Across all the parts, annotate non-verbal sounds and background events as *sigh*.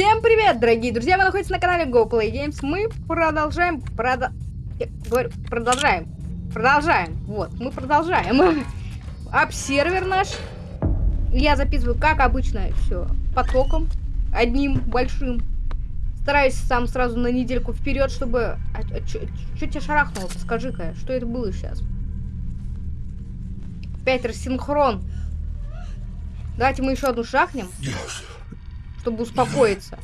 Всем привет, дорогие друзья! Вы находитесь на канале GoPlay Games. Мы продолжаем... Прода... Я говорю, продолжаем. Продолжаем. Вот, мы продолжаем. *laughs* Обсервер наш. Я записываю, как обычно, все потоком. Одним большим. Стараюсь сам сразу на недельку вперед, чтобы... А, а, Что тебя шарахнуло? Скажи-ка, что это было сейчас? Опять рассинхрон. Давайте мы еще одну шахнем. Чтобы успокоиться.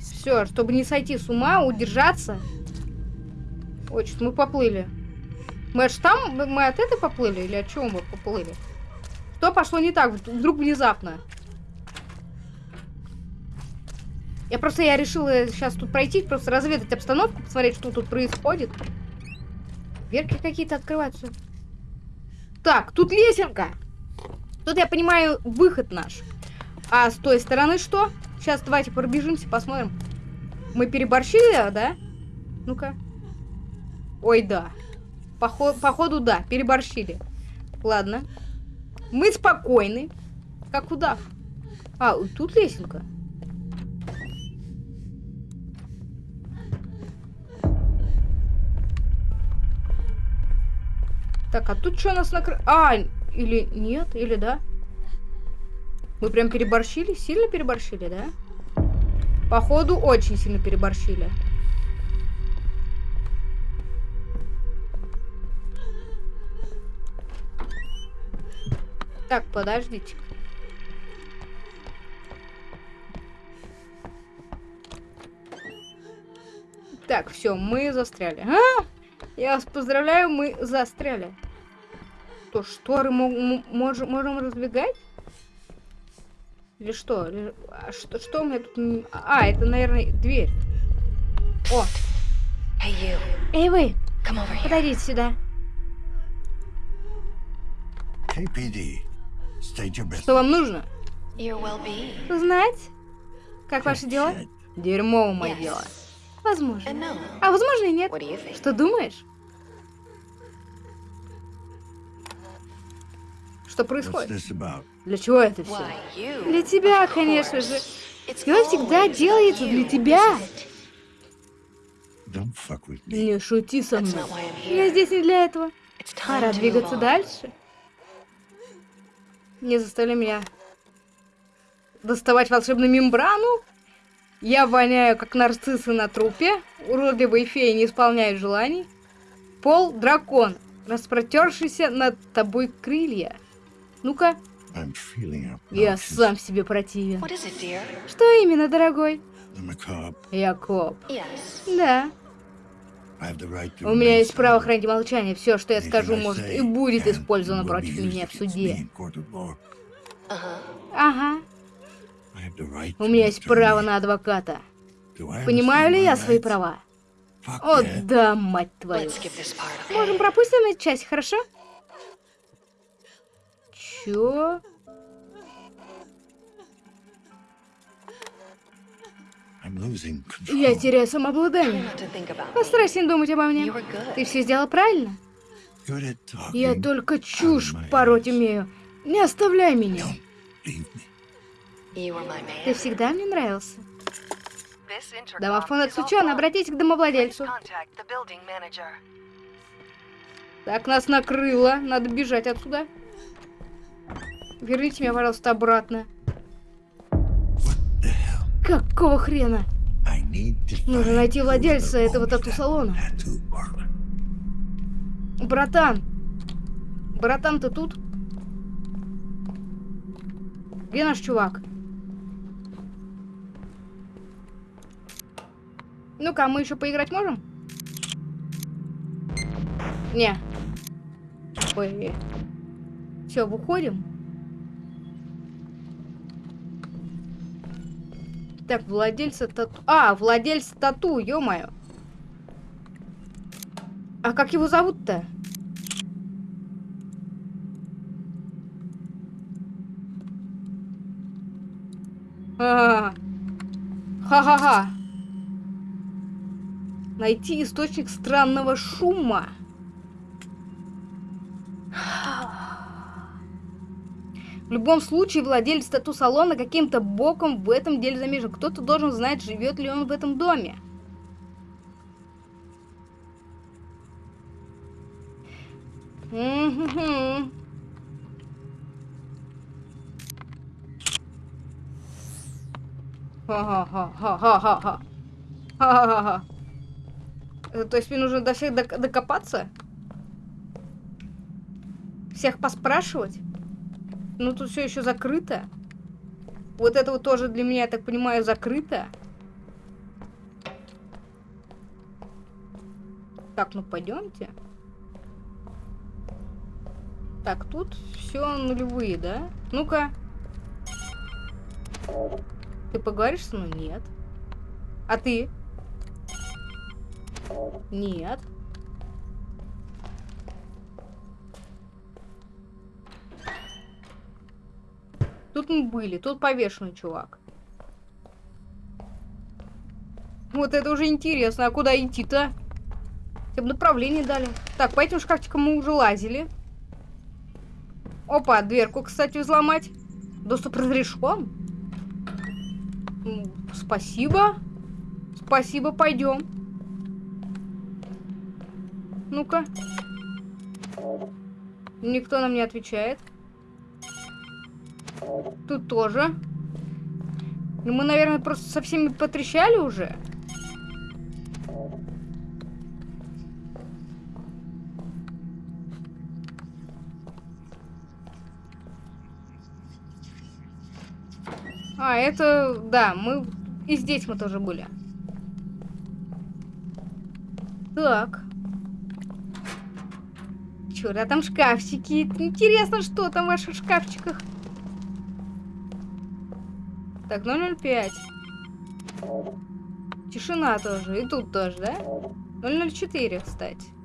Все, чтобы не сойти с ума, удержаться. Ой, что мы поплыли. Мы аж там, мы от этой поплыли или от чего мы поплыли? Что пошло не так, вдруг внезапно? Я просто, я решила сейчас тут пройти, просто разведать обстановку, посмотреть, что тут происходит. Дверки какие-то открываются. Так, тут лесенка. Тут, я понимаю, выход наш. А с той стороны что? Сейчас давайте пробежимся, посмотрим. Мы переборщили, да? Ну-ка. Ой, да. Поход, походу, да, переборщили. Ладно. Мы спокойны. Как удав. А, тут лесенка. Так, а тут что нас накры... А, или нет, или да? Мы прям переборщили? Сильно переборщили, да? Походу, очень сильно переборщили. Так, подождите. Так, все, мы застряли. А! Я вас поздравляю, мы застряли что, шторы можем, можем раздвигать? Или что? Или, а что? Что у меня тут... А, это, наверное, дверь. О! Hey Эй, вы! Подойдите сюда. KPD. Что вам нужно? Знать? Как ваши дела? Дерьмо мое yes. дело. Возможно. No. А возможно и нет. Что думаешь? Что происходит? Для чего это все? Для тебя, конечно же. Все всегда делается для тебя. Не шути со мной. Я здесь не для этого. Пора двигаться дальше. Не заставляй меня доставать волшебную мембрану. Я воняю, как нарциссы на трупе. Уродливые феи не исполняют желаний. Пол дракон, распротершийся над тобой крылья. Ну-ка. Я сам себе противен. Что именно, дорогой? Я коп. Да. У меня есть право хранить молчание. Все, что я скажу, может и будет использовано против меня в суде. Ага. У меня есть право на адвоката. Понимаю ли я свои права? О, да, мать твою. Можем пропустим эту часть, хорошо? Чё? Я теряю самообладание. Постарайся не думать обо мне. Ты все сделал правильно? Я только чушь пороть умею. Не оставляй меня. Ты всегда мне нравился. Домофон отключен, обратитесь к домовладельцу. Так, нас накрыло. Надо бежать отсюда. Верните меня, пожалуйста, обратно. Какого хрена? Нужно найти владельца этого тату-салона. Братан! Братан, ты тут? Где наш чувак? Ну-ка, мы еще поиграть можем? Не. Ой. Все, выходим. Так, владельца тату... А, владельца тату, ё-моё. А как его зовут-то? А, Ха-ха-ха. Найти источник странного шума. В любом случае, владелец тату-салона каким-то боком в этом деле замешан. Кто-то должен знать, живет ли он в этом доме. М-м-м. Ха-ха-ха-ха-ха-ха. Ха-ха-ха. Э, то есть мне нужно до всех док докопаться? Всех поспрашивать? Ну тут все еще закрыто. Вот это вот тоже для меня, я так понимаю, закрыто. Так, ну пойдемте. Так, тут все нулевые, да? Ну-ка. Ты поговоришь со мной? Нет. А ты? Нет. Тут мы были, тут повешенный чувак. Вот это уже интересно. А куда идти-то? Хотя бы направление дали. Так, по этим шкафчикам мы уже лазили. Опа, дверку, кстати, взломать. Доступ разрешен. Спасибо. Спасибо, пойдем. Ну-ка. Никто нам не отвечает. Тут тоже. Ну, мы, наверное, просто со всеми потрещали уже. А, это... Да, мы... И здесь мы тоже были. Так. Чё, да там шкафчики. Интересно, что там в ваших шкафчиках. Так, 005. Тишина тоже. И тут тоже, да? 004, кстати.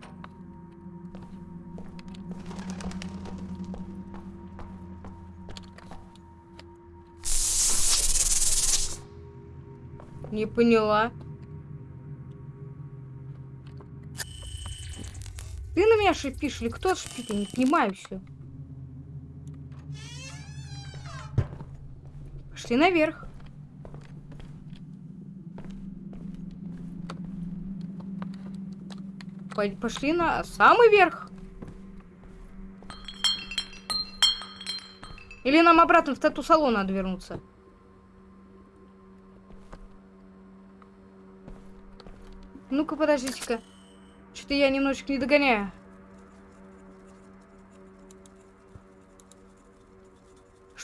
Не поняла. Ты на меня шипишь или кто шипит? Я не понимаю все. Пошли наверх. Пошли на самый верх. Или нам обратно в тату-салон надо вернуться? Ну-ка, подождите-ка. Что-то я немножечко не догоняю.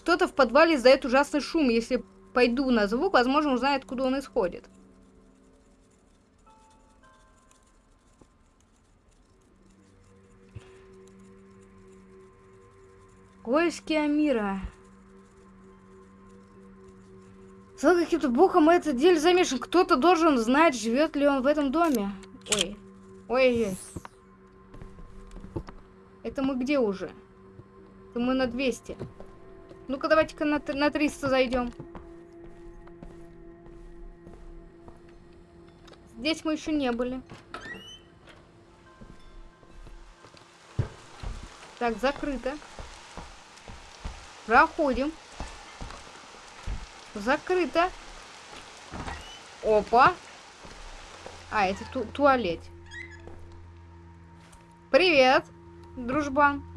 Что-то в подвале издает ужасный шум. Если пойду на звук, возможно, узнает, откуда он исходит. Поиски Амира. За каким-то боком этот деле замешан. Кто-то должен знать, живет ли он в этом доме. Ой. Ой-ой. Это мы где уже? Это мы на 200. Ну-ка, давайте-ка на, на 300 зайдем. Здесь мы еще не были. Так, закрыто. Проходим. Закрыто. Опа. А, это ту туалет. Привет, дружбан.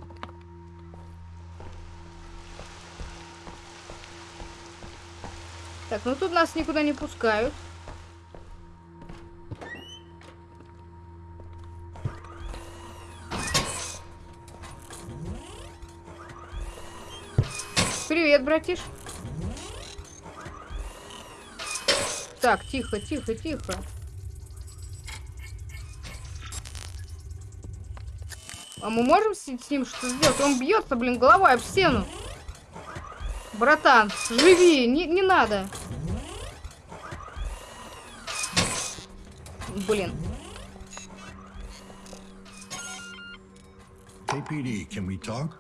Так, ну тут нас никуда не пускают. Привет, братиш. Так, тихо, тихо, тихо. А мы можем с, с ним что сделать? Он бьется, блин, головой об стену. Братан, живи, не, не надо. Блин. KPD, can we talk?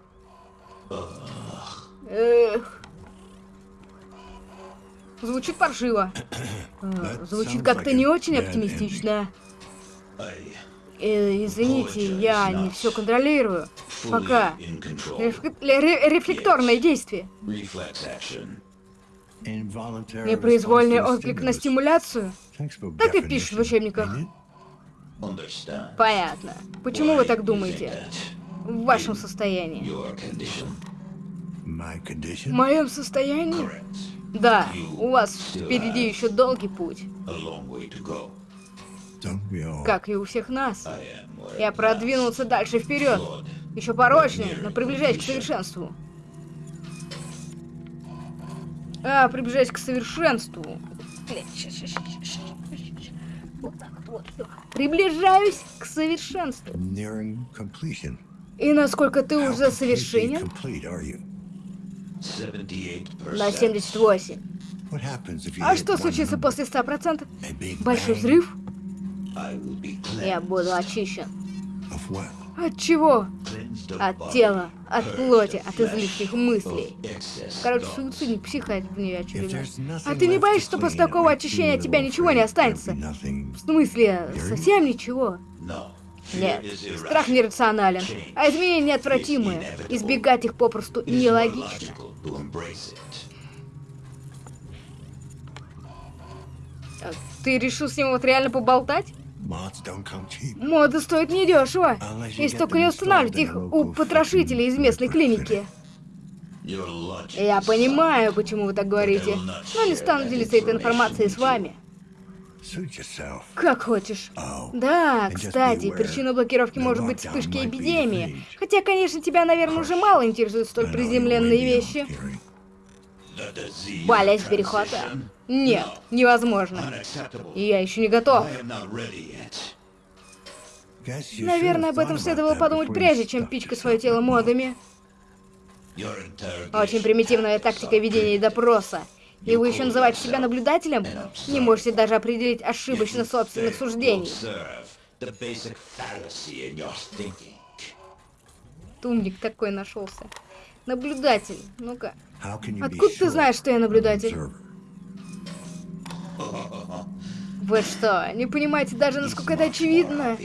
Эх. Звучит паршиво. *clears throat* Э, Звучит как-то не очень оптимистично. Э, извините, я не все контролирую. Пока. Реф... Рефлекторное действие. Непроизвольный отклик на стимуляцию? Так и пишут в учебниках. Понятно. Почему вы так думаете? В вашем состоянии. В моем состоянии? Да, у вас впереди еще долгий путь. Как и у всех нас. Я продвинулся дальше вперед. Еще порочнее, но приближаясь к совершенству. А, приближаясь к совершенству. Вот так вот, вот. Приближаюсь к совершенству. И насколько ты уже совершенен? На 78. А что случится после 100%? Большой взрыв? Я буду очищен. От чего? От тела, от плоти, от излишних мыслей. Короче, суицидник, психает в нее очередной. А ты не боишься, что после такого очищения от тебя ничего не останется? В смысле, совсем ничего? Нет, страх нерационален, а изменения неотвратимые. Избегать их попросту нелогично. Ты решил с ним вот реально поболтать? Моды стоят недешево, если только не устанавливать их у потрошителей из местной клиники. Я понимаю, почему вы так говорите, но не стану делиться этой информацией с вами. Как хочешь. Да, кстати, причиной блокировки может быть вспышки эпидемии. Хотя, конечно, тебя, наверное, уже мало интересуют столь приземленные вещи. Болезнь перехода? Нет, невозможно. Я еще не готов. Наверное, об этом следовало подумать прежде, чем пичкать свое тело модами. Очень примитивная тактика ведения допроса. И вы еще называете себя наблюдателем? Не можете даже определить ошибочно собственных суждений. Тумник такой нашелся. Наблюдатель. Ну-ка. Откуда ты знаешь, что я наблюдатель? Вы что, не понимаете даже, насколько это очевидно?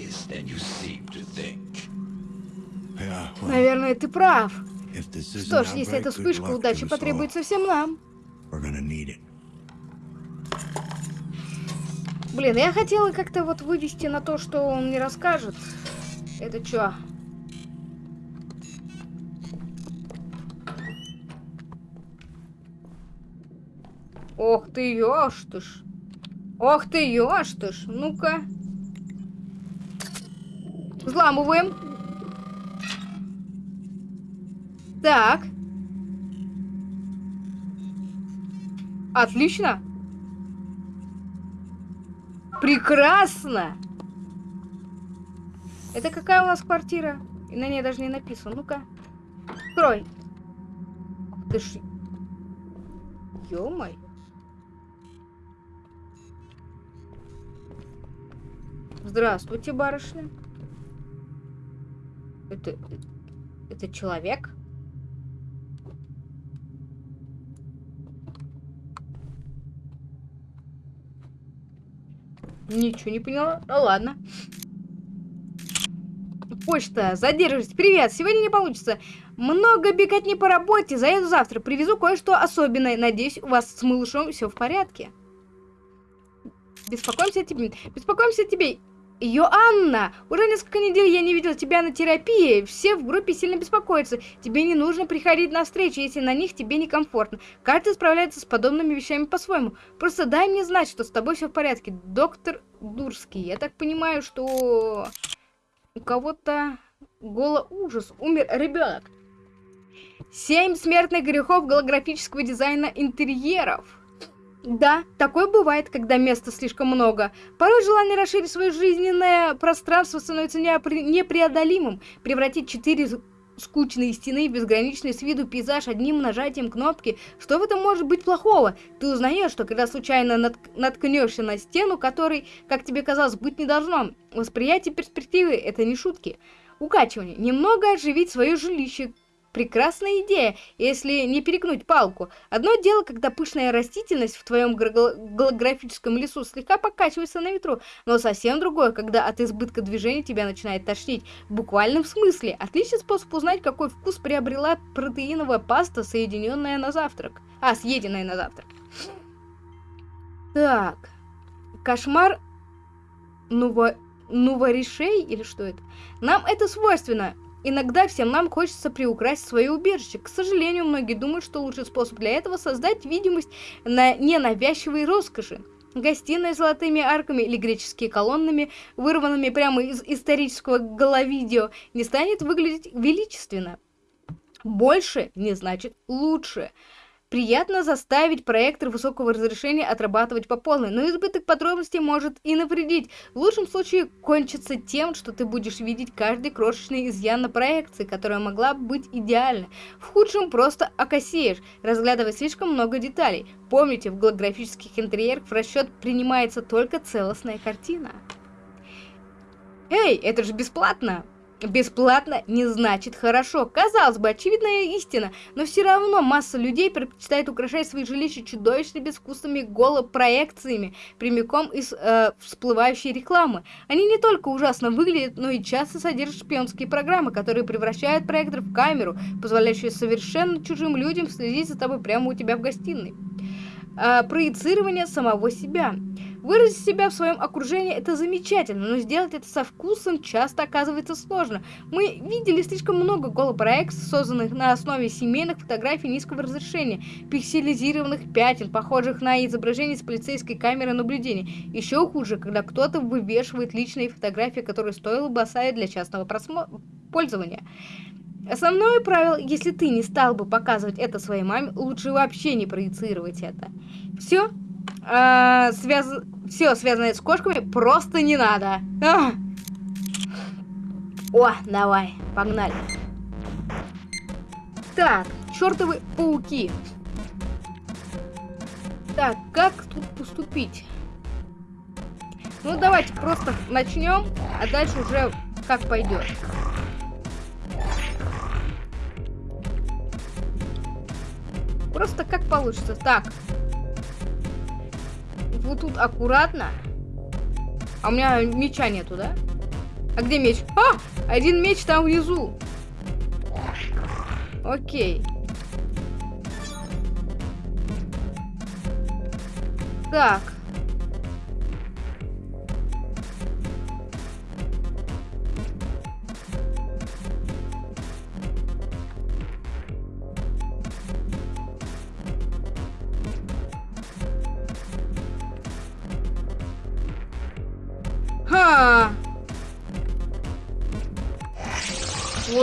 Наверное, ты прав. Что ж, если эта вспышка удачи потребуется всем нам. Блин, я хотела как-то вот вывести на то, что он не расскажет. Это чё? Ох ты, ёж ты ж. Ох ты, ёж ты ж. Ну-ка. Взламываем. Так. Отлично. Прекрасно. Это какая у нас квартира? И на ней даже не написано. Ну-ка. Открой. Ты ж... Ё-моё. Здравствуйте, барышня. Это... Это человек? Ничего не поняла. Ну ладно. Почта, задерживайтесь. Привет, сегодня не получится. Много бегать не по работе, заеду завтра. Привезу кое-что особенное. Надеюсь, у вас с малышом все в порядке. Беспокоимся о тебе. Беспокоимся тебе. Йоанна, уже несколько недель я не видела тебя на терапии. Все в группе сильно беспокоятся. Тебе не нужно приходить на встречи, если на них тебе некомфортно. Каждый справляется с подобными вещами по-своему. Просто дай мне знать, что с тобой все в порядке. Доктор Дурский, я так понимаю, что у кого-то голо ужас. Умер ребенок. Семь смертных грехов голографического дизайна интерьеров. Да, такое бывает, когда места слишком много. Порой желание расширить свое жизненное пространство становится неопре непреодолимым. Превратить четыре скучные стены в безграничный с виду пейзаж одним нажатием кнопки. Что в этом может быть плохого? Ты узнаешь, что когда случайно нат наткнешься на стену, которой, как тебе казалось, быть не должно. Восприятие перспективы — это не шутки. Укачивание. Немного оживить свое жилище. Прекрасная идея, если не перегнуть палку. Одно дело, когда пышная растительность в твоем голографическом лесу слегка покачивается на ветру, но совсем другое, когда от избытка движения тебя начинает тошнить. В буквальном смысле. Отличный способ узнать, какой вкус приобрела протеиновая паста, соединенная на завтрак. А, съеденная на завтрак. Так. Кошмар Нува... Нуварешей или что это? Нам это свойственно. Иногда всем нам хочется приукрасить свое убежище. К сожалению, многие думают, что лучший способ для этого создать видимость на ненавязчивой роскоши. Гостиная с золотыми арками или греческие колоннами, вырванными прямо из исторического головидео, не станет выглядеть величественно. Больше не значит лучше. Приятно заставить проектор высокого разрешения отрабатывать по полной, но избыток подробностей может и навредить. В лучшем случае кончится тем, что ты будешь видеть каждый крошечный изъян на проекции, которая могла бы быть идеальной. В худшем просто окосеешь, разглядывая слишком много деталей. Помните, в голографических интерьерах в расчет принимается только целостная картина. Эй, это же бесплатно! Бесплатно не значит хорошо. Казалось бы, очевидная истина, но все равно масса людей предпочитает украшать свои жилища чудовищно безвкусными голопроекциями, прямиком из э, всплывающей рекламы. Они не только ужасно выглядят, но и часто содержат шпионские программы, которые превращают проектор в камеру, позволяющую совершенно чужим людям следить за тобой прямо у тебя в гостиной. Э, проецирование самого себя. Выразить себя в своем окружении это замечательно, но сделать это со вкусом часто оказывается сложно. Мы видели слишком много голопроектов, созданных на основе семейных фотографий низкого разрешения, пикселизированных пятен, похожих на изображение с полицейской камеры наблюдения. Еще хуже, когда кто-то вывешивает личные фотографии, которые стоило бы оставить для частного пользования. Основное правило, если ты не стал бы показывать это своей маме, лучше вообще не проецировать это. Все, э, связ... все связанное с кошками просто не надо. А! О, давай, погнали. Так, чертовы пауки. Так, как тут поступить? Ну, давайте просто начнем, а дальше уже как пойдет. Просто как получится. Так, вот тут аккуратно. А у меня меча нету, да? А где меч? А! Один меч там внизу. Окей. Так.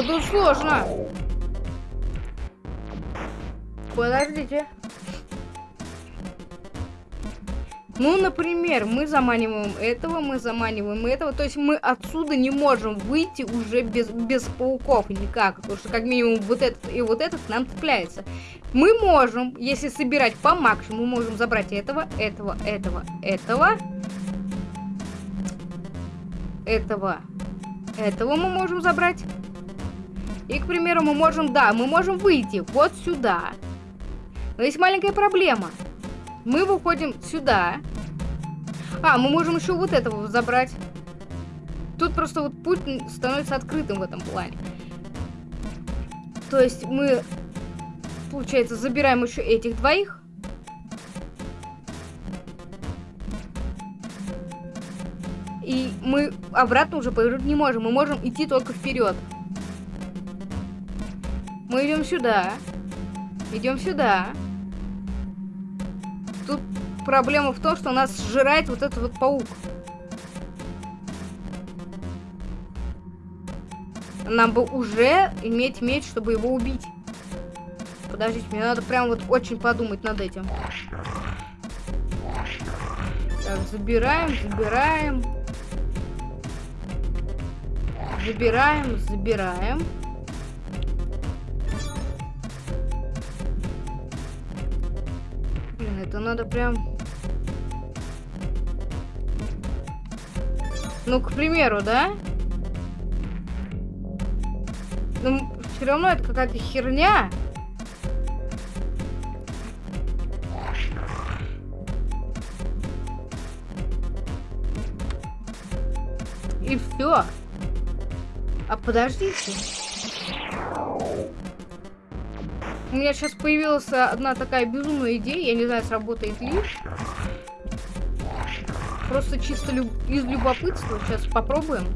Вот тут сложно. Подождите. Ну, например, мы заманиваем этого, мы заманиваем этого. То есть мы отсюда не можем выйти уже без, без пауков никак. Потому что как минимум вот этот и вот этот нам цепляется. Мы можем, если собирать по максимуму, мы можем забрать этого, этого, этого, этого. Этого. Этого мы можем забрать. И, к примеру, мы можем, да, мы можем выйти вот сюда. Но есть маленькая проблема. Мы выходим сюда. А, мы можем еще вот этого забрать. Тут просто вот путь становится открытым в этом плане. То есть мы, получается, забираем еще этих двоих. И мы обратно уже повернуть не можем. Мы можем идти только вперед. Мы идем сюда. Идем сюда. Тут проблема в том, что нас сжирает вот этот вот паук. Нам бы уже иметь меч, чтобы его убить. Подождите, мне надо прям вот очень подумать над этим. Так, забираем, забираем. Забираем, забираем. Это надо прям... Ну, к примеру, да? Ну, все равно это какая-то херня. И все. А подождите. У меня сейчас появилась одна такая безумная идея, я не знаю, сработает ли. Просто чисто люб... из любопытства. Сейчас попробуем.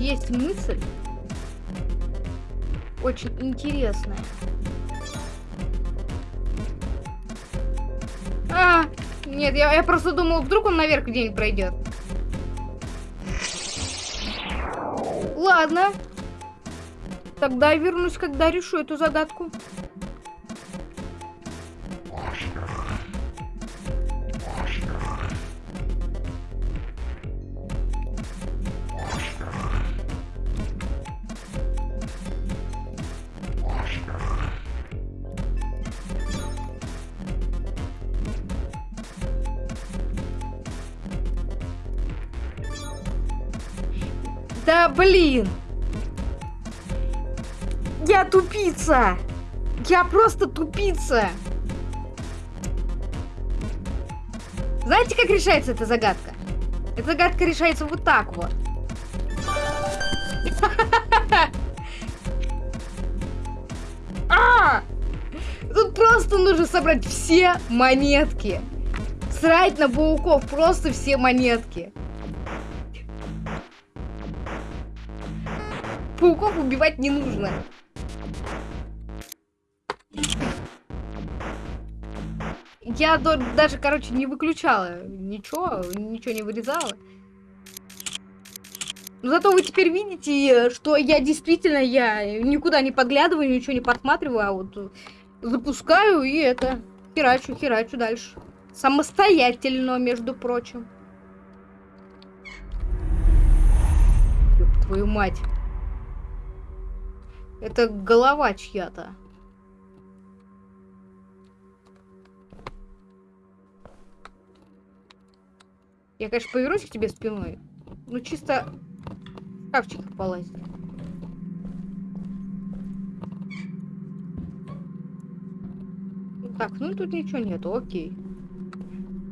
Есть мысль. Очень интересная. А, нет, я, я просто думал, вдруг он наверх где-нибудь пройдет. Ладно. Тогда я вернусь, когда решу эту загадку. Тупица! Я просто тупица! Знаете, как решается эта загадка? Эта загадка решается вот так вот. *laughs* А! Тут просто нужно собрать все монетки. Срать на пауков, просто все монетки. Пауков убивать не нужно. Я даже, короче, не выключала ничего, ничего не вырезала. Но зато вы теперь видите, что я действительно, я никуда не подглядываю, ничего не подсматриваю, а вот запускаю и это, херачу, херачу дальше. Самостоятельно, между прочим. Ёб твою мать. Это голова чья-то. Я, конечно, повернусь к тебе спиной. Ну, чисто в шкафчик полазить. Так, ну тут ничего нету, окей.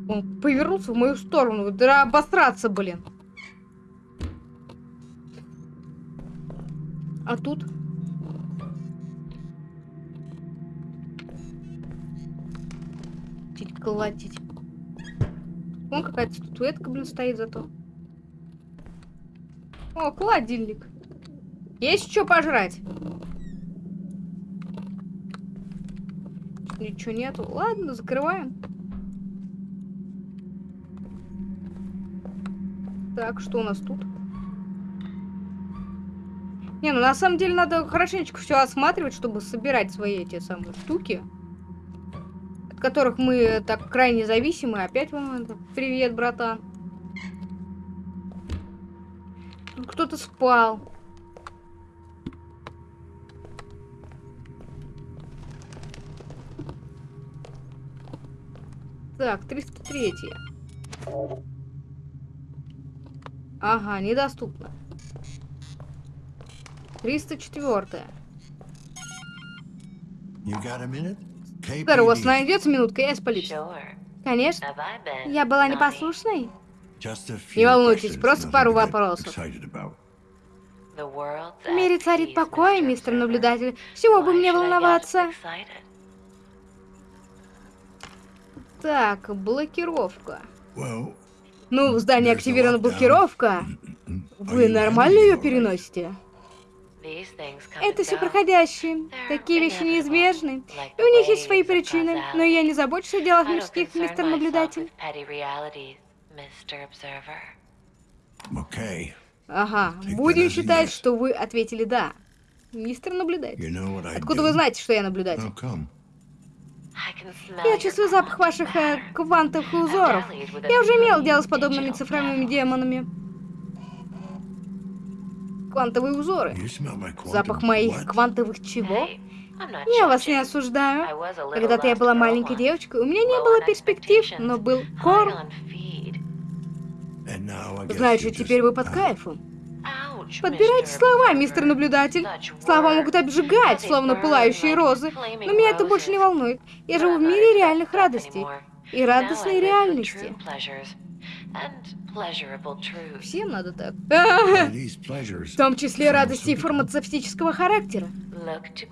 Он повернулся в мою сторону. Да обосраться, блин. А тут? Колотить. Вон какая-то статуэтка, блин, стоит зато. О, холодильник. Есть что пожрать? Ничего нету. Ладно, закрываем. Так, что у нас тут? Не, ну на самом деле надо хорошенечко все осматривать, чтобы собирать свои эти самые штуки которых мы так крайне зависимы. Опять вам привет, братан. Кто-то спал. Так, 303. Ага, недоступно. 304. You got a minute? Сэр, у вас найдется минутка, я из полиции. Конечно. Я была непослушной? Не волнуйтесь, просто пару вопросов. В мире царит покой, мистер наблюдатель. Чего бы мне волноваться? Так, блокировка. Ну, в здании активирована блокировка. Вы нормально ее переносите? Это все проходящие. Такие вещи неизбежны. И у них есть свои причины. Но я не забочусь о делах мужских, мистер наблюдатель. Ага, будем считать, что вы ответили «да». Мистер наблюдатель. Откуда вы знаете, что я наблюдатель? Я чувствую запах ваших э, квантовых узоров. Я уже имел дело с подобными цифровыми демонами квантовые узоры. Запах моих квантовых чего? Я вас не осуждаю. Когда-то я была маленькой девочкой, у меня не было перспектив, но был корм. Значит, теперь вы под кайфом. Подбирайте слова, мистер наблюдатель. Слова могут обжигать, словно пылающие розы. Но меня это больше не волнует. Я живу в мире реальных радостей и радостной реальности. Всем надо так. *laughs* В том числе радости фармацевтического характера.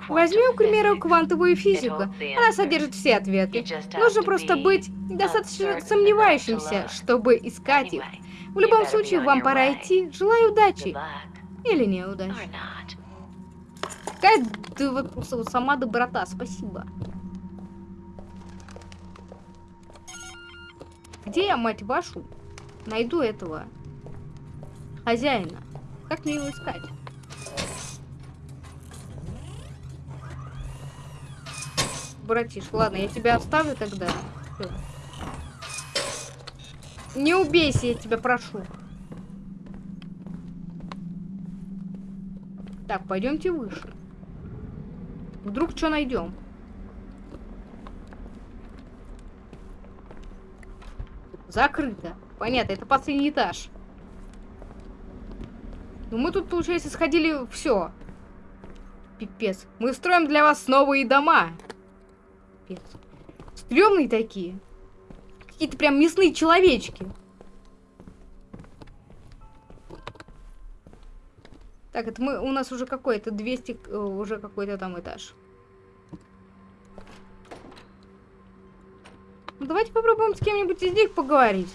Возьмем, к примеру, квантовую физику. Она содержит все ответы. Нужно просто быть достаточно сомневающимся, чтобы искать их. В любом случае, вам пора идти. Желаю удачи. Или неудачи. Какая ты вот сама доброта, спасибо. Где я, мать вашу, найду этого хозяина? Как мне его искать? Братиш, ладно, я тебя оставлю тогда. Всё. Не убейся, я тебя прошу. Так, пойдемте выше. Вдруг что найдем? Закрыто. Понятно, это последний этаж. Ну мы тут, получается, сходили все. Пипец. Мы строим для вас новые дома. Пипец. Стремные такие. Какие-то прям мясные человечки. Так, это мы, у нас уже какой? то 200, э, уже какой-то там этаж. Ну, давайте попробуем с кем-нибудь из них поговорить.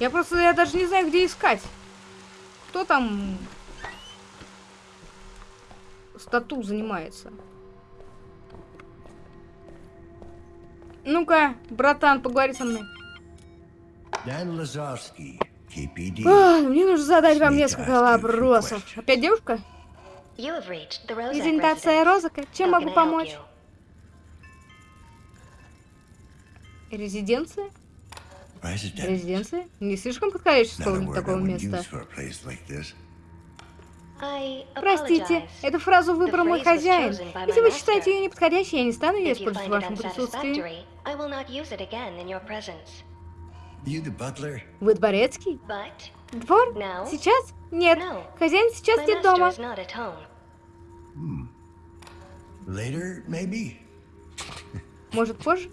Я просто, я даже не знаю, где искать. Кто там стату занимается? Ну-ка, братан, поговори со мной. Lazarski, KPD. А, мне нужно задать вам несколько вопросов. Опять девушка? Презентация Презентация Розака. Чем могу помочь? Резиденция? Резиденция? Не слишком подходящее слово такого места. Простите, эту фразу выбрал мой хозяин. Если вы считаете ее неподходящей, я не стану ее использовать в вашем присутствии. Вы дворецкий? Двор? Сейчас? Нет. Хозяин сейчас нет дома. Maybe? Может, позже?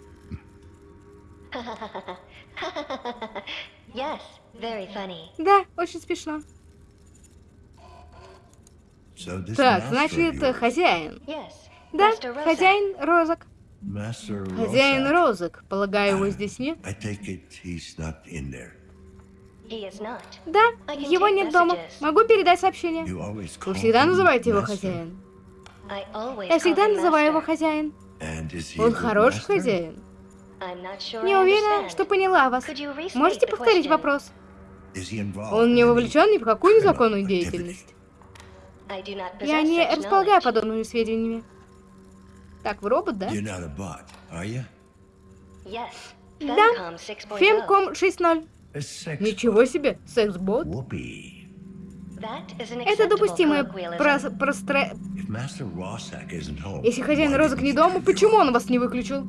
*laughs* *laughs* Yes, very funny. Да, очень смешно. So Так, значит, хозяин. Yes. Да, хозяин розок. Master Хозяин розок. Полагаю, его здесь нет? I take it he's not in there. He is not. Да, его нет дома. Могу передать сообщение. Вы call всегда him называете его master. хозяин. I always Я всегда call him называю его master. хозяин. Он хороший master? хозяин. Не уверена, что поняла вас. Можете повторить вопрос? Он не вовлечен ни в какую незаконную деятельность. Я не располагаю подобными сведениями. Так, вы робот, да? Да. Femcom 6.0. Фемком 6.0. A sex Ничего себе, секс-бот. Это допустимое home, Если хозяин розок не дома, почему он вас не выключил?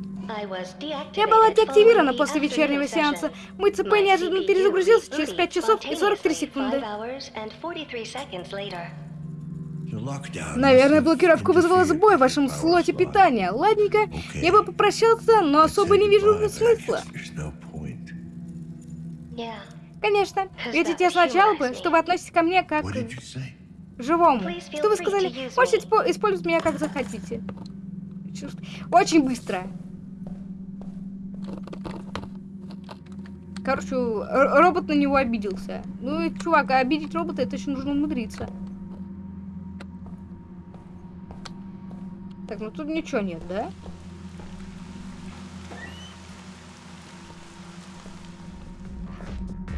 Я была деактивирована после вечернего сеанса. Мой ЦП неожиданно перезагрузился через rebooted 5 часов и 43 spontaneously секунды. five hours and 43 seconds later. The lockdown Наверное, блокировка вызвала сбой в вашем слоте питания. Ладненько, я бы попрощался, но особо не вижу смысла. Конечно, ведь я сначала бы, что вы относитесь ко мне как к живому. Что вы сказали? Можете использовать меня как захотите. Очень быстро. Короче, робот на него обиделся. Ну, и, чувак, а обидеть робота, это еще нужно умудриться. Так, ну тут ничего нет, да?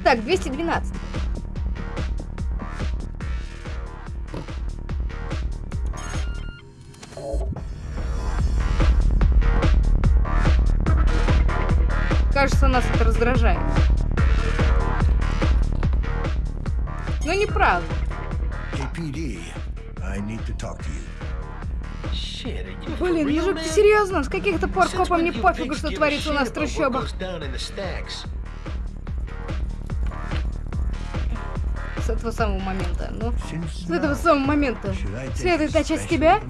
Так, 212. Кажется, нас это раздражает. Но неправда. KPD, I need to talk to you. Shit, Блин, man? ты серьезно? С каких-то пор копам не пофигу, что творится у нас в трущобах. Stacks? этого самого момента. Ну, с этого самого момента. Следует начать с тебя?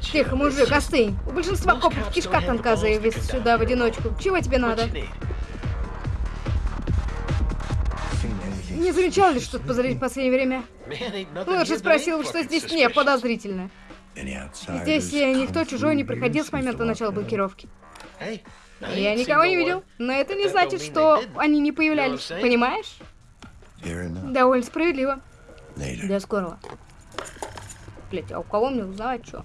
Тихо, мужик, остынь. У большинства копов кишка заявиться conduct сюда в одиночку. Чего тебе надо? Не замечал ли что-то lately? в последнее время? Лучше спросил, что здесь не подозрительно. Здесь никто чужой не here с момента начала блокировки. Я никого не видел, но это не значит, что они не появлялись. Понимаешь? Довольно справедливо. Later. До скорого. Блять, а у кого мне узнавать что?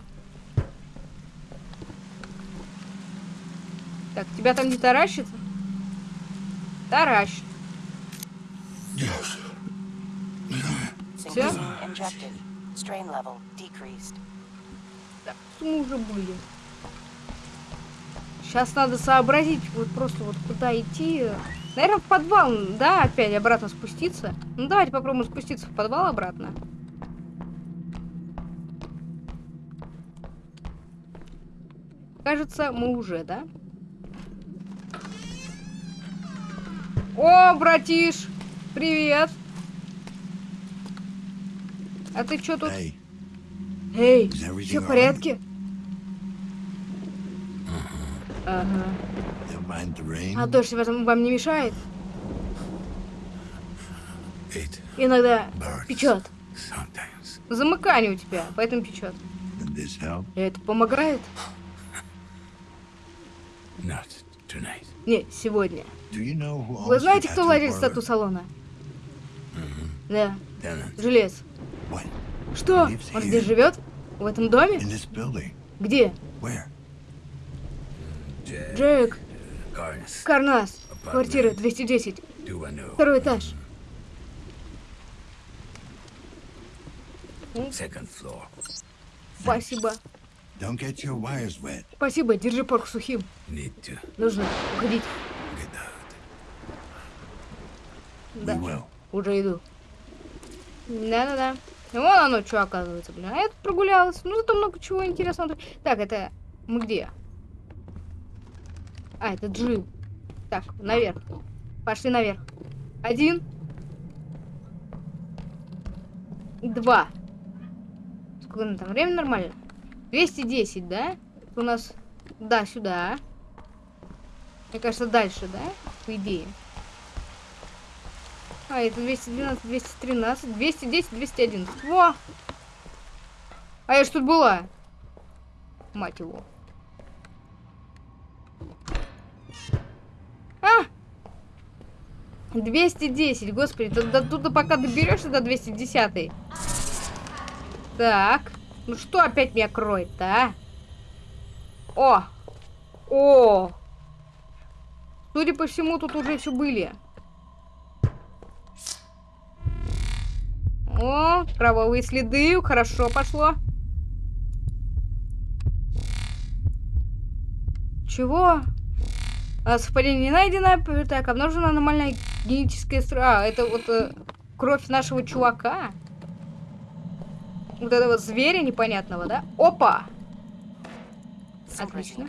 Так, тебя там не таращится? Таращит. Strain level decreased. Так, мы уже были? Сейчас надо сообразить, вот просто вот куда идти. Наверное, в подвал, да, опять обратно спуститься. Ну, давайте попробуем спуститься в подвал обратно. Кажется, мы уже, да? О, братиш! Привет! А ты что тут? Эй, все в порядке? Ага. А дождь вам, не мешает? It Иногда печет. sometimes. Замыкание у тебя, поэтому печет. Это помогает? Не, сегодня. Вы знаете, кто владелец тату-салона? Да, Tenant. Желез. What? Что? Он здесь живет? В этом доме? Где? Джек. Карнас, квартира 210, Do I know? второй этаж. Floor. Спасибо. Спасибо, держи порк сухим. Нужно уходить. Да. Уже иду. Да-да-да. Вон оно что оказывается, блин. А я тут прогулялась. Ну, зато много чего интересного. Так, это... Мы где? А, это Джил. Так, наверх. Пошли наверх. Один. Два. Сколько нам там? Время нормально? 210, да? Это у нас... Да, сюда. Мне кажется, дальше, да? По идее. А, это 212, 213, 210, 211. Во! А я ж тут была. Мать его. А! 210, господи, до, до туда пока доберешься до 210. Так. Ну что опять меня кроет-то, а? О! О! Судя по всему, тут уже все были. О, кровавые следы, хорошо пошло. Чего? А, совпадение не найдено. Так, обнаружена аномальная генетическая стра... А, это вот э, кровь нашего чувака. Вот этого зверя непонятного, да? Опа! Отлично.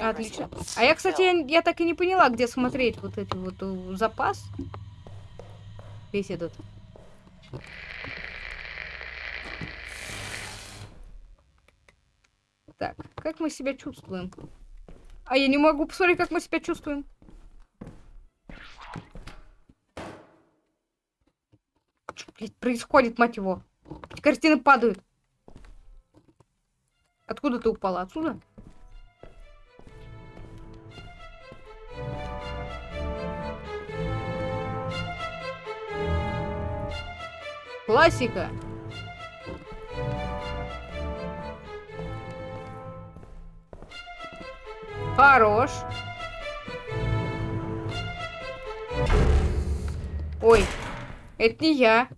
Отлично. А я, кстати, я, я так и не поняла, где смотреть вот эти вот э, запас. Весь этот. Так, как мы себя чувствуем? А я не могу посмотреть, как мы себя чувствуем. Блядь, происходит, мать его? Эти картины падают. Откуда ты упала? Отсюда? Классика. Хорош. Ой, это не я.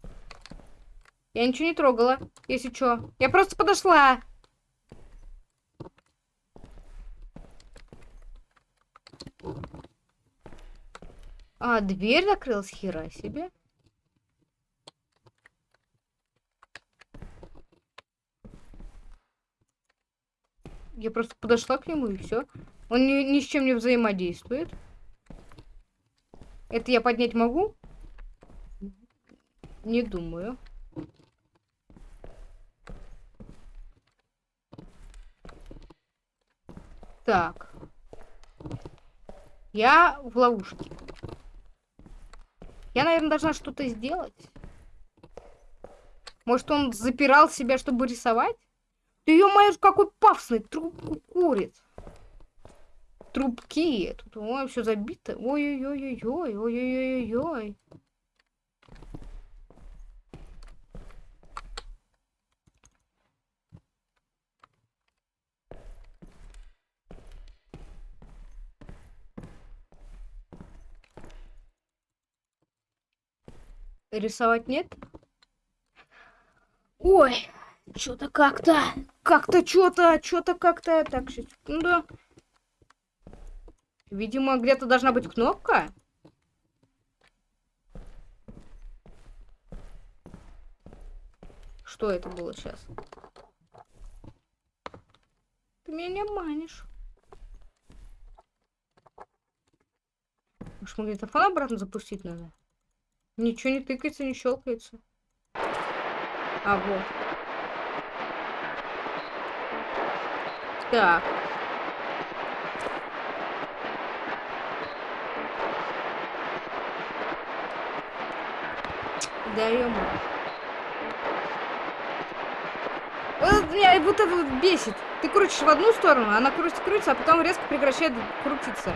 Я ничего не трогала, если чё. Я просто подошла. А, дверь закрылась, хера себе. Я просто подошла к нему и все. Он ни, ни с чем не взаимодействует. Это я поднять могу? Не думаю. Так. Я в ловушке. Я, наверное, должна что-то сделать. Может, он запирал себя, чтобы рисовать? Ты ё-моё, какой пафосный трубку курит. Трубки. Тут ой, все забито. Ой-ой-ой-ой-ой, ой-ой-ой-ой. Рисовать нет? Ой, что-то как-то, как-то что-то, что-то как-то. Так, сейчас, секунду. Видимо, где-то должна быть кнопка. Что это было сейчас? Ты меня не обманешь. Может, магнитофон обратно запустить надо? Ничего не тыкается, не щелкается. А, вот. Так. Да Вот меня вот бесит. Ты крутишь в одну сторону, она крутится, крутится, а потом резко прекращает крутиться.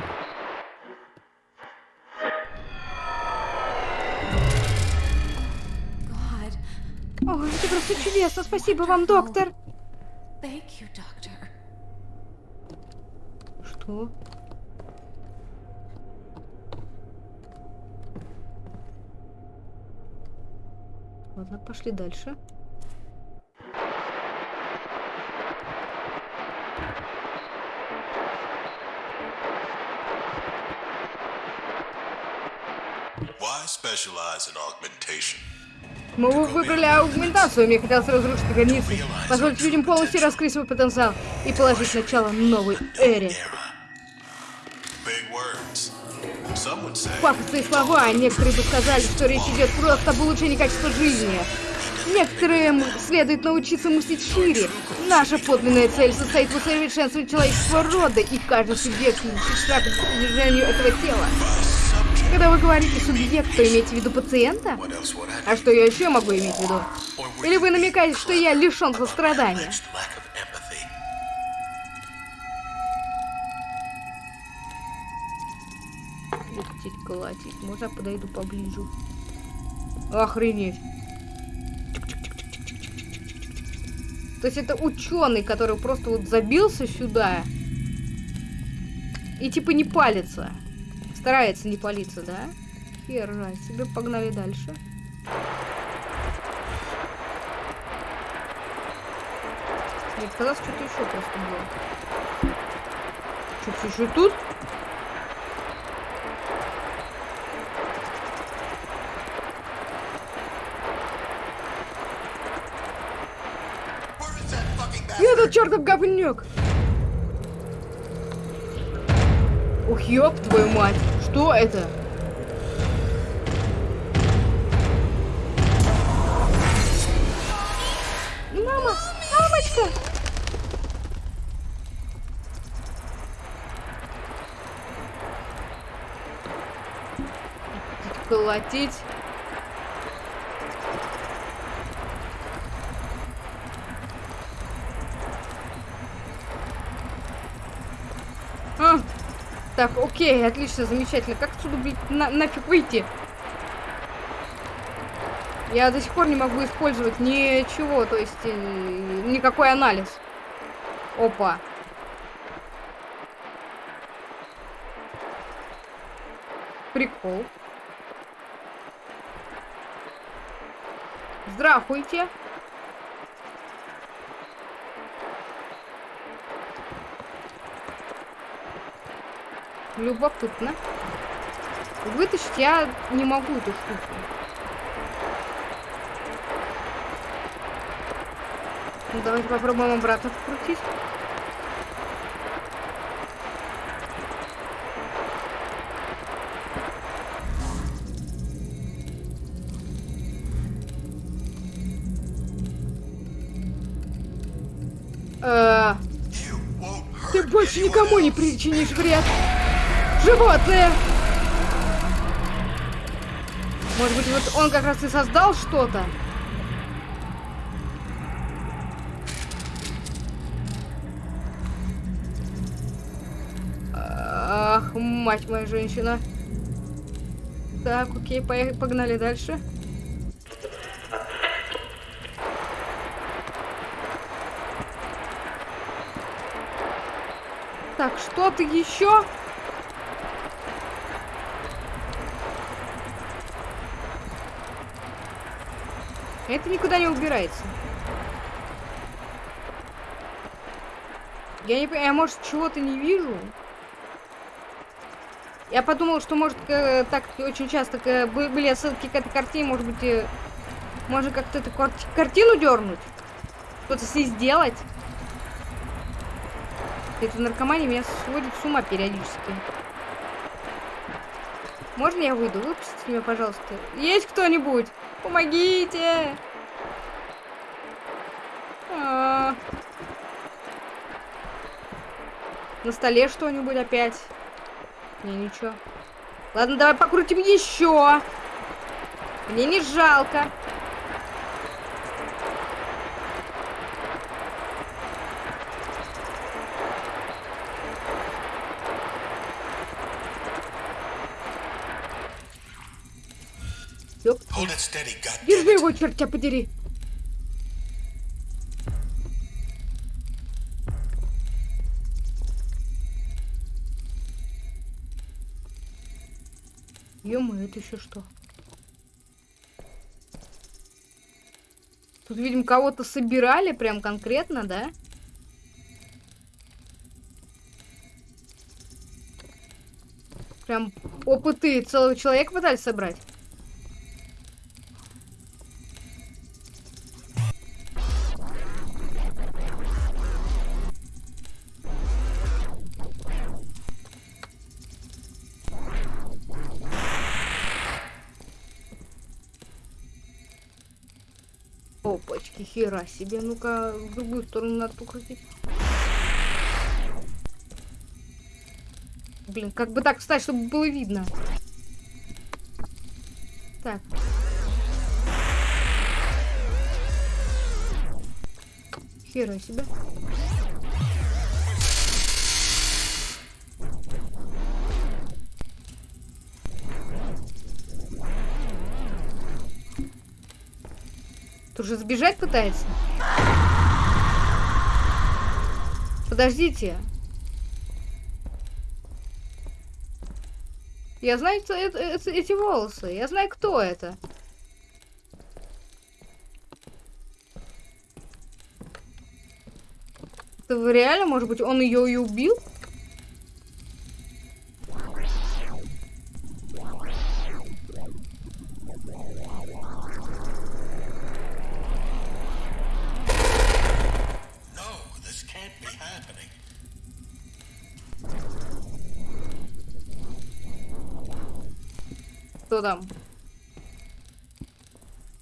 Чудесно. Спасибо вам, доктор. Что? Ладно, пошли дальше. Why specialize in augmentation? Мы вы- выбрали аугментацию, мне хотелось разрушить границы, позволить людям полностью раскрыть свой потенциал и положить начало новой эре. Пафосные слова, а некоторые бы сказали, что речь идет просто об улучшении качества жизни. Некоторым следует научиться мыслить шире. Наша подлинная цель состоит в усовершенствовании человеческого рода, и каждый субъект шаг к движению этого тела. Когда вы говорите субъект, то имеете в виду пациента? А что я еще могу иметь в виду? Или вы намекаете, что я лишен сострадания? Лететь, колотить. Можно я подойду поближе? Охренеть. То есть это ученый, который просто вот забился сюда и типа не палится. Старается не палиться, да? Хера себе, погнали дальше. Мне казалось, что-то еще просто было. Что, все еще тут? Этот чертов говнюк! Ух, ёб твою мать! Что это? Мама! Мамочка! Колотить. А, так, окей, отлично, замечательно. Как отсюда, блядь, на нафиг выйти? Я до сих пор не могу использовать ничего, то есть э, никакой анализ. Опа. Прикол. Здравствуйте. Любопытно. Вытащить я не могу эту штуку. Ну, давайте попробуем обратно вкрутить. Э, ты больше никому не причинишь вред. Животные! Может быть, вот он как раз и создал что-то? Ах, мать моя женщина. Так, окей, поех- погнали дальше. Так, что-то еще? Это никуда не убирается. Я не понимаю, я, может, чего-то не вижу? Я подумал, что, может, э, так очень часто э, бы- были отсылки к этой картине, может быть, э, можно как-то эту кар- картину дернуть? Что-то с ней сделать? Эта наркомания меня сводит с ума периодически. Можно я выйду? Выпустите меня, пожалуйста. Есть кто-нибудь? Помогите! А. На столе что-нибудь опять? Не, ничего. Ладно, давай покрутим еще. Мне не жалко. Держи его, черт тебя подери. ё это еще что? Тут, видимо, кого-то собирали прям конкретно, да? Прям опыты целого человека пытались собрать. Опачки, хера себе. Ну-ка, в другую сторону надо покрутить. Блин, как бы так встать, чтобы было видно. Так. Хера себе. Уже сбежать пытается? Подождите. Я знаю это- это- это- эти волосы. Я знаю, кто это. Это реально, может быть, он ее и убил? Что там? Что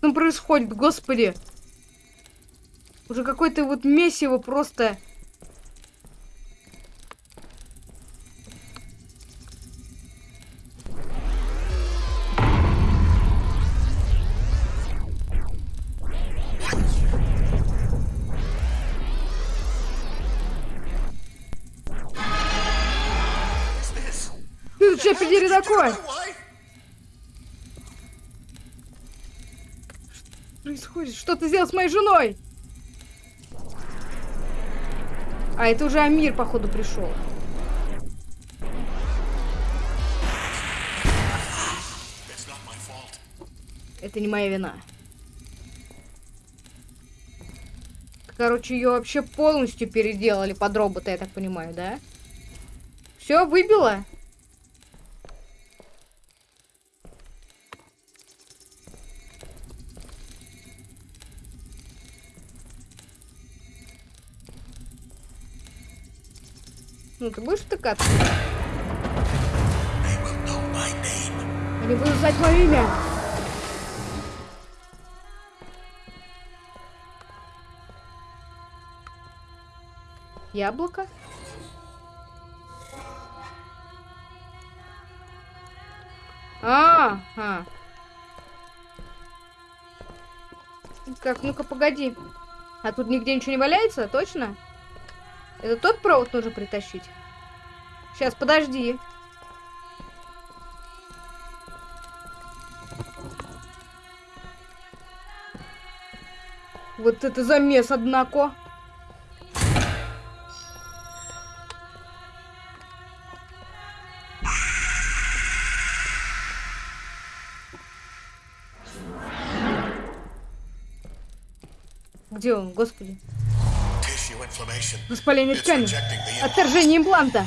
там происходит, господи? Уже какое-то вот месиво просто. Что, подери такое? Происходит? Что ты сделал с моей женой? А, это уже Амир, походу, пришел. Это не моя вина. Короче, ее вообще полностью переделали под робота, я так понимаю, да? Все, выбило? Ну, ты будешь втыкаться? Они будут знать мое имя. Яблоко. А, а. Как, ну-ка, погоди. А тут нигде ничего не валяется, точно? Это тот провод нужно притащить? Сейчас, подожди. Вот это замес, однако. Где он, господи? Воспаление ткани. Отторжение импланта.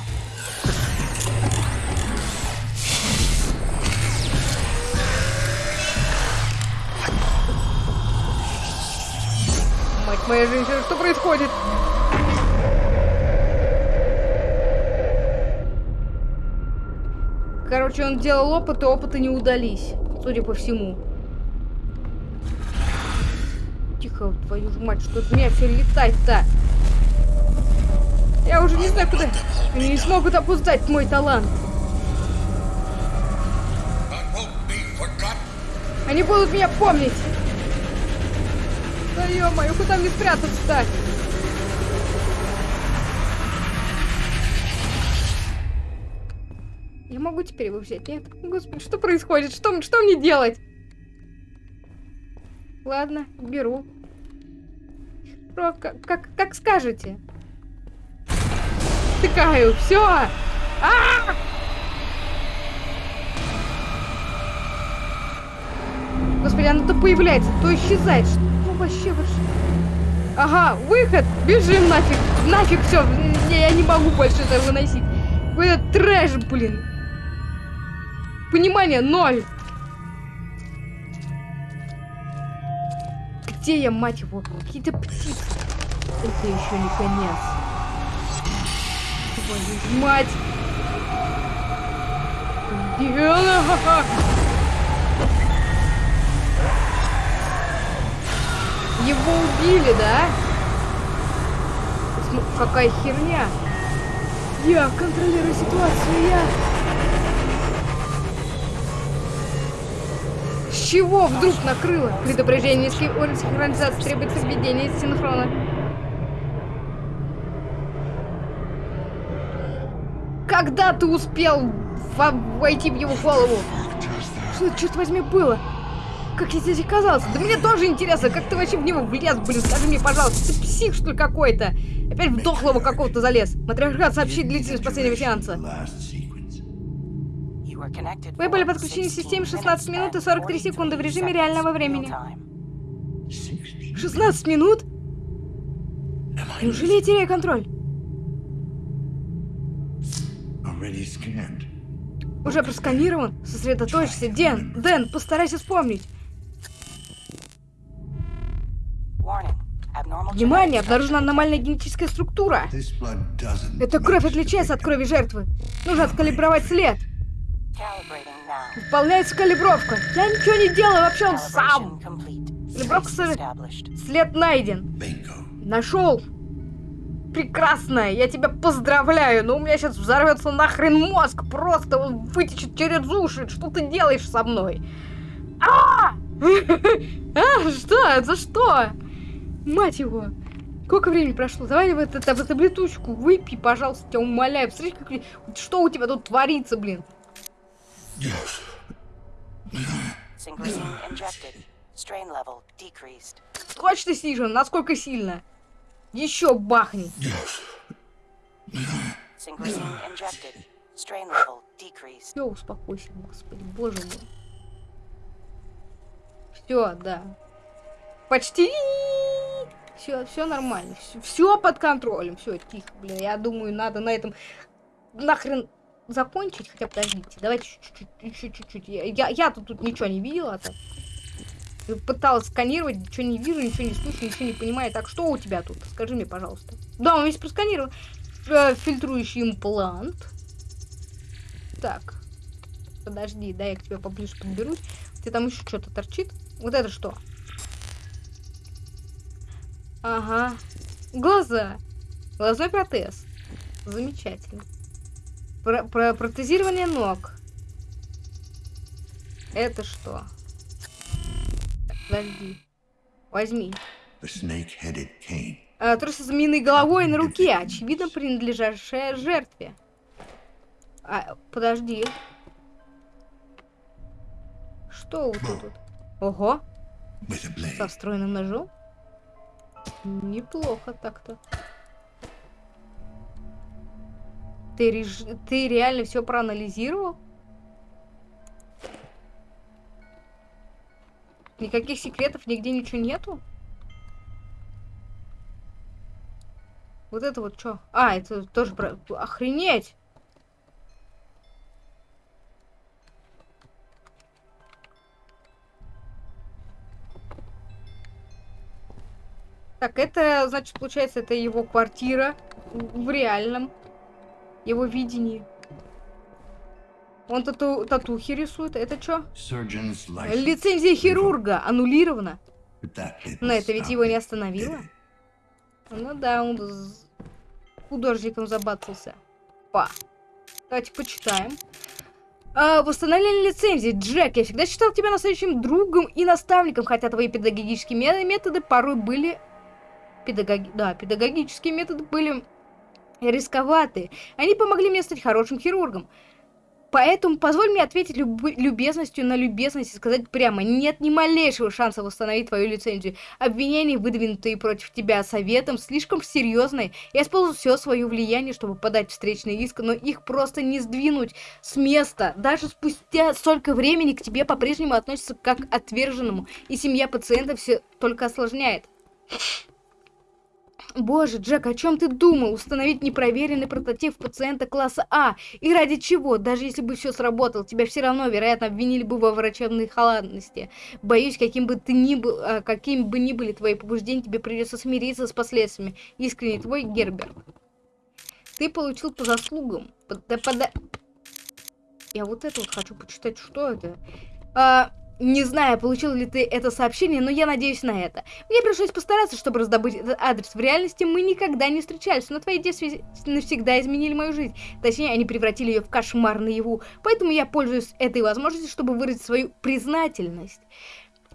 Мать моя женщина, что происходит? Короче, он делал опыты, опыты не удались, судя по всему. Тихо, твою ж мать, что от меня все летать-то? Я уже не знаю, куда. Они не смогут опоздать мой талант. Они будут меня помнить. Да ё-моё, куда мне спрятаться-то? Я могу теперь его взять, нет? Господи, что происходит? Что, что мне делать? Ладно, беру. Про, как, как, как скажете. Тыкаю, все. А! Господи, оно то появляется, то исчезает. Что вообще вообще? Ага, выход! Бежим нафиг! Нафиг все! Я не могу больше это выносить. Это трэш, блин. Понимание ноль. Где я, мать его? Какие-то птицы. Это еще не конец. Твою мать! Его убили, да? Какая херня? Я контролирую ситуацию, я... С чего вдруг накрыло? Предупреждение низкий уровень синхронизации требуется введение синхрона. Когда ты успел во- войти в его голову? Что это, черт возьми, было? Как я здесь оказался? Да мне тоже интересно, как ты вообще в него влез, блин, скажи мне, пожалуйста, ты псих, что ли, какой-то? Опять в дохлого какого-то залез. Матриархат сообщит длительность последнего сеанса. Вы были подключены к 16 системе 16 минут и minutes 43 and секунды в 43 режиме реального времени. time. 60. 16 минут? Неужели я теряю контроль? Уже просканирован? Сосредоточься, Дэн. Дэн, постарайся вспомнить. Внимание, обнаружена аномальная генетическая структура. Эта кровь отличается от крови жертвы. Нужно откалибровать след. Выполняется калибровка. Я ничего не делаю, вообще он сам. Калибровка. След найден. Нашел. Прекрасно, я тебя поздравляю, но у меня сейчас взорвется нахрен мозг, просто он вытечет через уши. Что ты делаешь со мной? А! *laughs* А, что? За что? Мать его. Сколько времени прошло? Давай вот эту таблеточку выпей, пожалуйста, тебя умоляю. Посмотри, как... что у тебя тут творится, блин. Точно снижено? Насколько сильно? Еще бахни. Все, успокойся, господи, боже мой. Все, да. Почти. Все, все нормально. Все под контролем. Все, тихо, блин. Я думаю, надо на этом нахрен закончить. Хотя подождите, давайте чуть-чуть, чуть-чуть. Я, я, я-то тут ничего не видела. Так. Пыталась сканировать, ничего не вижу, ничего не слышу, ничего не понимаю. Так, что у тебя тут? Скажи мне, пожалуйста. Да, он весь просканирован. Э, Фильтрующий имплант. Так. Подожди, да, я к тебе поближе подберусь. Тебя там еще что-то торчит. Вот это что? Ага. Глаза. Глазной протез. Замечательно. Про про протезирование ног. Это что? Подожди. Возьми. А, трусы с змеиной головой на руке, очевидно принадлежащая жертве. А, подожди. Что вот тут? Ого, a blade. со встроенным ножом? Неплохо так-то. Ты, реш... ты реально все проанализировал? Никаких секретов, нигде ничего нету? Вот это вот что? А, это тоже про... Охренеть! Так, это, значит, получается, это его квартира в реальном его видении. Он тату татухи рисует. Это что? Лицензия хирурга аннулирована. Но это ведь его не остановило. Ну да, он с- художником забацался. Па. Давайте почитаем. А, восстановление лицензии. Джек, я всегда считал тебя настоящим другом и наставником, хотя твои педагогические ме- методы порой были... Педагоги... Да, педагогические методы были рисковаты. Они помогли мне стать хорошим хирургом. Поэтому позволь мне ответить люб- любезностью на любезность и сказать прямо, нет ни малейшего шанса восстановить твою лицензию. Обвинения, выдвинутые против тебя советом, слишком серьезные. Я использую все свое влияние, чтобы подать встречный иск, но их просто не сдвинуть с места. Даже спустя столько времени к тебе по-прежнему относятся как к отверженному, и семья пациента все только осложняет. Боже, Джек, о чем ты думал? Установить непроверенный прототип пациента класса А. И ради чего? Даже если бы все сработало, тебя все равно, вероятно, обвинили бы во врачебной халатности. Боюсь, каким бы ты ни был, а, каким бы ни были твои побуждения, тебе придется смириться с последствиями. Искренне твой Герберт. Ты получил по заслугам. Под- да пода- Я вот это вот хочу почитать, что это. А, не знаю, получил ли ты это сообщение, но я надеюсь на это. Мне пришлось постараться, чтобы раздобыть этот адрес. В реальности мы никогда не встречались, но твои действия навсегда изменили мою жизнь. Точнее, они превратили ее в кошмар наяву. Поэтому я пользуюсь этой возможностью, чтобы выразить свою признательность.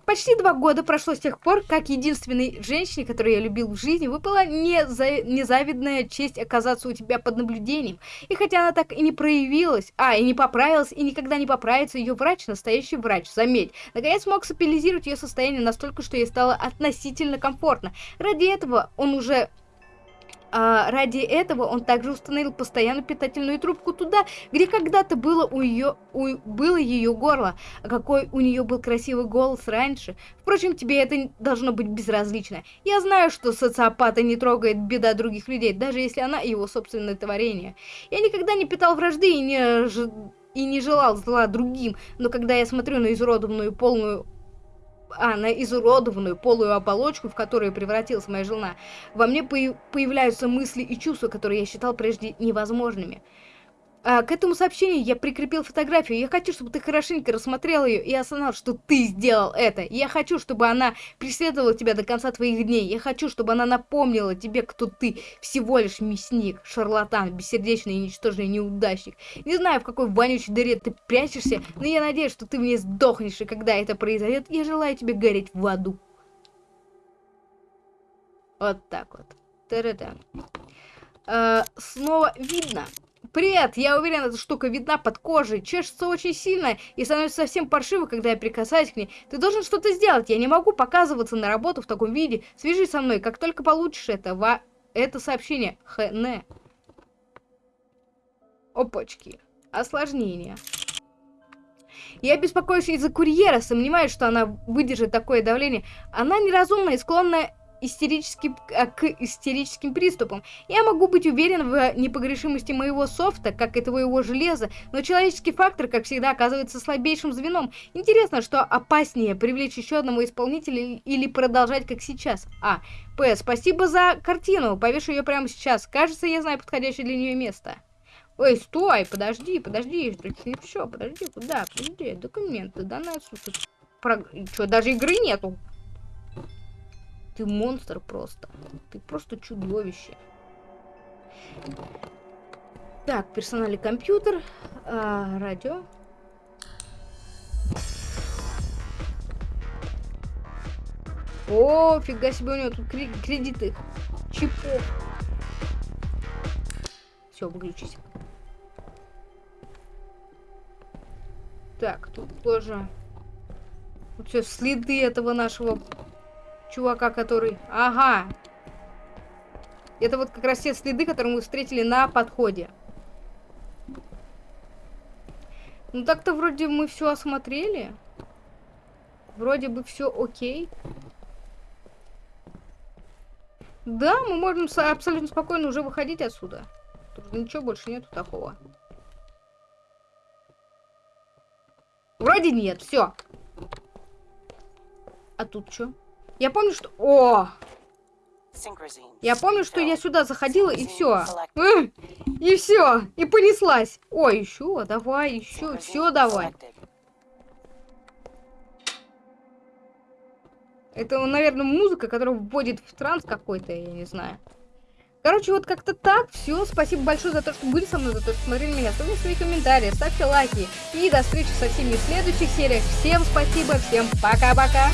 Почти два года прошло с тех пор, как единственной женщине, которую я любил в жизни, выпала неза- незавидная честь оказаться у тебя под наблюдением. И хотя она так и не проявилась, а, и не поправилась, и никогда не поправится, ее врач, настоящий врач, заметь, наконец смог стабилизировать ее состояние настолько, что ей стало относительно комфортно. Ради этого он уже... а, ради этого он также установил постоянную питательную трубку туда, где когда-то было ее было ее горло, а какой у нее был красивый голос раньше. Впрочем, тебе это должно быть безразлично. Я знаю, что социопата не трогает беда других людей, даже если она его собственное творение. Я никогда не питал вражды и не, и не желал зла другим, но когда я смотрю на изуродованную полную а, на изуродованную полую оболочку, в которую превратилась моя жена, во мне появ- появляются мысли и чувства, которые я считал прежде невозможными. А, к этому сообщению я прикрепил фотографию. Я хочу, чтобы ты хорошенько рассмотрел ее и осознал, что ты сделал это. Я хочу, чтобы она преследовала тебя до конца твоих дней. Я хочу, чтобы она напомнила тебе, кто ты. Всего лишь мясник, шарлатан, бессердечный и ничтожный неудачник. Не знаю, в какой вонючей дыре ты прячешься, но я надеюсь, что ты в ней сдохнешь, и когда это произойдет, я желаю тебе гореть в аду. Вот так вот. Та-да-да. Э, снова видно. Привет, я уверен, эта штука видна под кожей, чешется очень сильно и становится совсем паршиво, когда я прикасаюсь к ней. Ты должен что-то сделать, я не могу показываться на работу в таком виде. Свяжись со мной, как только получишь это, во... это сообщение. ХН. Опачки. Осложнение. Я беспокоюсь из-за курьера, сомневаюсь, что она выдержит такое давление. Она неразумна и склонна истерически, а, к истерическим приступам. Я могу быть уверен в непогрешимости моего софта, как и твоего железа, но человеческий фактор, как всегда, оказывается слабейшим звеном. Интересно, что опаснее, привлечь еще одного исполнителя или продолжать, как сейчас? А. П. Спасибо за картину, повешу ее прямо сейчас. Кажется, я знаю подходящее для нее место. Ой, стой, подожди, подожди, все, подожди, куда, подожди, документы, да на про... Что, даже игры нету? Ты монстр просто. Ты просто чудовище. Так, персональный компьютер, а, радио. О, фига себе, у него тут кре- кредиты. Чипов. Все, выключись. Так, тут тоже... Вот все, следы этого нашего чувака, который... Ага. Это вот как раз те следы, которые мы встретили на подходе. Ну так-то вроде мы все осмотрели. Вроде бы все окей. Да, мы можем абсолютно спокойно уже выходить отсюда. Тут ничего больше нету такого. Вроде нет, все. А тут что? Я помню, что... О! Я помню, что я сюда заходила и все. И все. И понеслась. Ой, еще, давай, еще, все давай. Это, наверное, музыка, которая вводит в транс какой-то, я не знаю. Короче, вот как-то так. Все, спасибо большое за то, что были со мной, за то, что смотрели меня. Ставьте свои комментарии, ставьте лайки. И до встречи со всеми в следующих сериях. Всем спасибо, всем пока-пока.